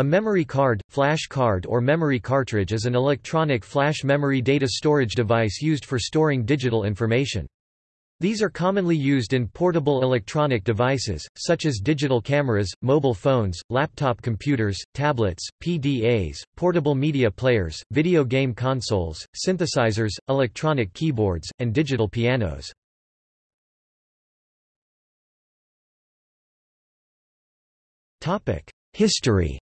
A memory card, flash card or memory cartridge is an electronic flash memory data storage device used for storing digital information. These are commonly used in portable electronic devices, such as digital cameras, mobile phones, laptop computers, tablets, PDAs, portable media players, video game consoles, synthesizers, electronic keyboards, and digital pianos. History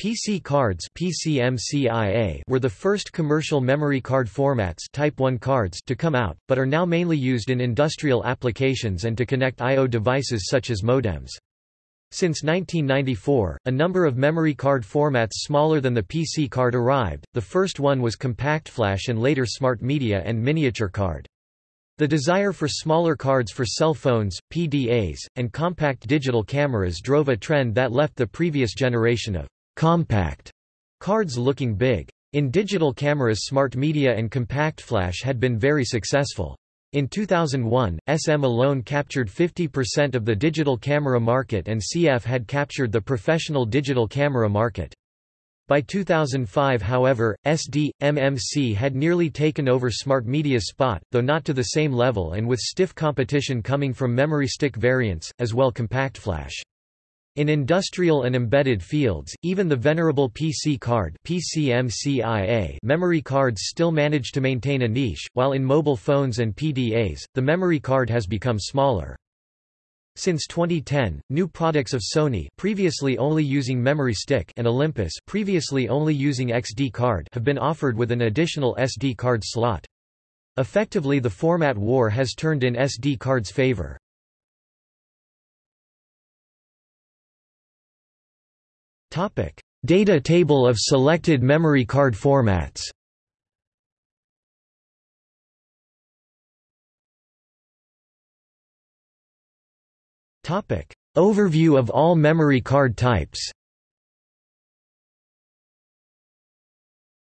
PC cards PCMCIA were the first commercial memory card formats Type 1 cards to come out, but are now mainly used in industrial applications and to connect I.O. devices such as modems. Since 1994, a number of memory card formats smaller than the PC card arrived, the first one was Compact Flash and later Smart Media and Miniature Card. The desire for smaller cards for cell phones, PDAs, and compact digital cameras drove a trend that left the previous generation of compact cards looking big. In digital cameras Smart Media and Compact Flash had been very successful. In 2001, SM alone captured 50% of the digital camera market and CF had captured the professional digital camera market. By 2005 however, SD, MMC had nearly taken over Smart Media's spot, though not to the same level and with stiff competition coming from memory stick variants, as well Compact Flash. In industrial and embedded fields, even the venerable PC card memory cards still manage to maintain a niche, while in mobile phones and PDAs, the memory card has become smaller. Since 2010, new products of Sony previously only using memory stick and Olympus previously only using XD card have been offered with an additional SD card slot. Effectively the format war has turned in SD card's favor. Data table of selected memory card formats. Overview of all memory card types.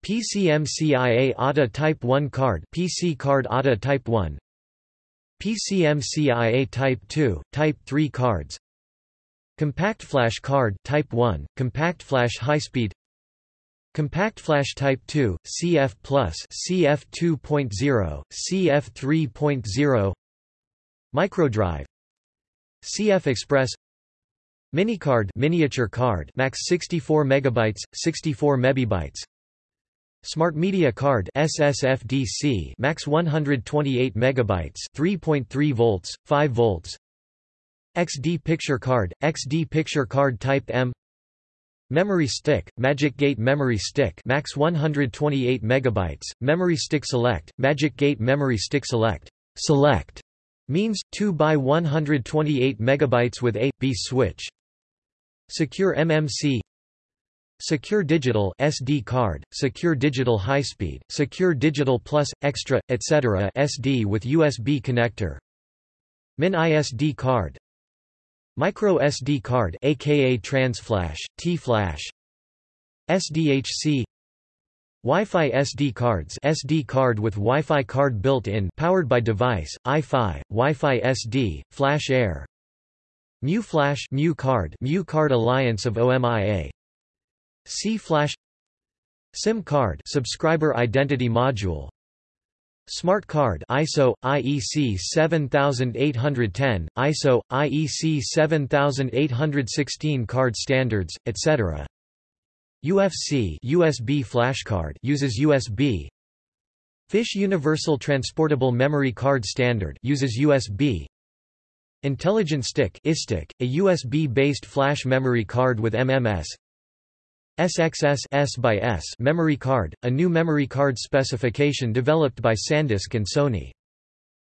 PCMCIA ATA Type 1 card PC card ATA Type 1 PCMCIA Type 2, Type 3 cards Compact Flash Card Type 1, Compact Flash High Speed. Compact Flash Type 2, CF+, CF 2.0, CF 3.0 Microdrive. CF Express. Minicard miniature card max 64 megabytes 64 megabytes Smart Media Card SSFDC max 128 megabytes 3.3 volts 5 volts XD Picture Card, XD Picture Card Type M. Memory Stick, Magic Gate Memory Stick Max 128 megabytes, Memory Stick Select, Magic Gate Memory Stick Select. Select means 2 by 128 megabytes with A B switch. Secure MMC Secure Digital SD card, Secure Digital High Speed, Secure Digital Plus, Extra, etc. SD with USB connector. MiniSD card Micro SD card aka TransFlash, T-Flash SDHC Wi-Fi SD cards SD card with Wi-Fi card built in powered by device, Eye-Fi, Wi-Fi SD, Flash Air Mu Flash Mu card Mu card Alliance of OMIA C-Flash SIM card Subscriber Identity Module Smart Card ISO IEC 7810 ISO IEC 7816 card standards etc UFC USB flashcard uses USB Fish Universal Transportable Memory Card Standard uses USB Intelligent Stick iStick, a USB-based flash memory card with MMS SXS by S memory card, a new memory card specification developed by SanDisk and Sony.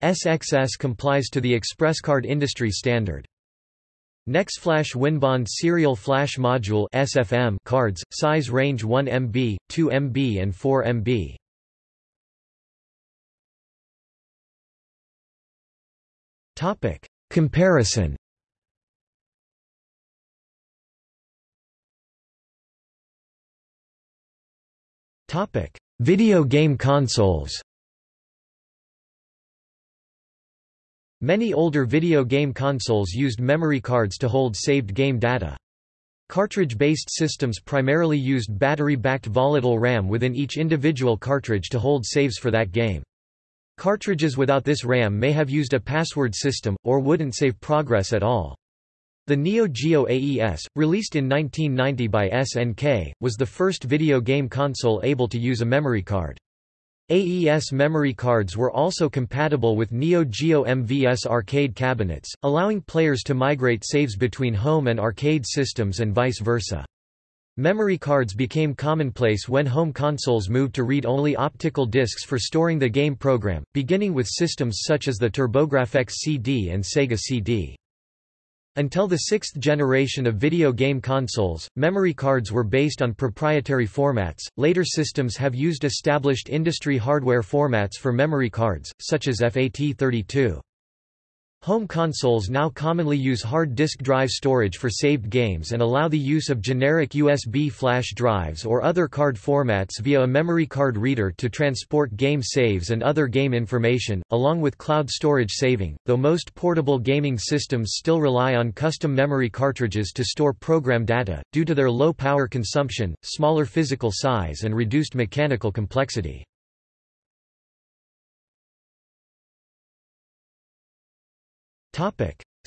SXS complies to the ExpressCard industry standard. NexFlash Winbond Serial Flash Module SFM cards, size range 1 MB, 2 MB and 4 MB. Comparison Topic: Video game consoles. Many older video game consoles used memory cards to hold saved game data. Cartridge-based systems primarily used battery-backed volatile RAM within each individual cartridge to hold saves for that game. Cartridges without this RAM may have used a password system, or wouldn't save progress at all. The Neo Geo AES, released in 1990 by SNK, was the first video game console able to use a memory card. AES memory cards were also compatible with Neo Geo MVS arcade cabinets, allowing players to migrate saves between home and arcade systems and vice versa. Memory cards became commonplace when home consoles moved to read-only optical discs for storing the game program, beginning with systems such as the TurboGrafx CD and Sega CD. Until the sixth generation of video game consoles, memory cards were based on proprietary formats. Later systems have used established industry hardware formats for memory cards, such as FAT32. Home consoles now commonly use hard disk drive storage for saved games and allow the use of generic USB flash drives or other card formats via a memory card reader to transport game saves and other game information, along with cloud storage saving, though most portable gaming systems still rely on custom memory cartridges to store program data, due to their low power consumption, smaller physical size and reduced mechanical complexity.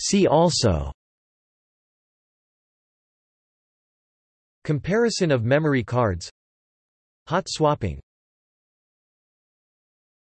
See also. Comparison of memory cards. Hot swapping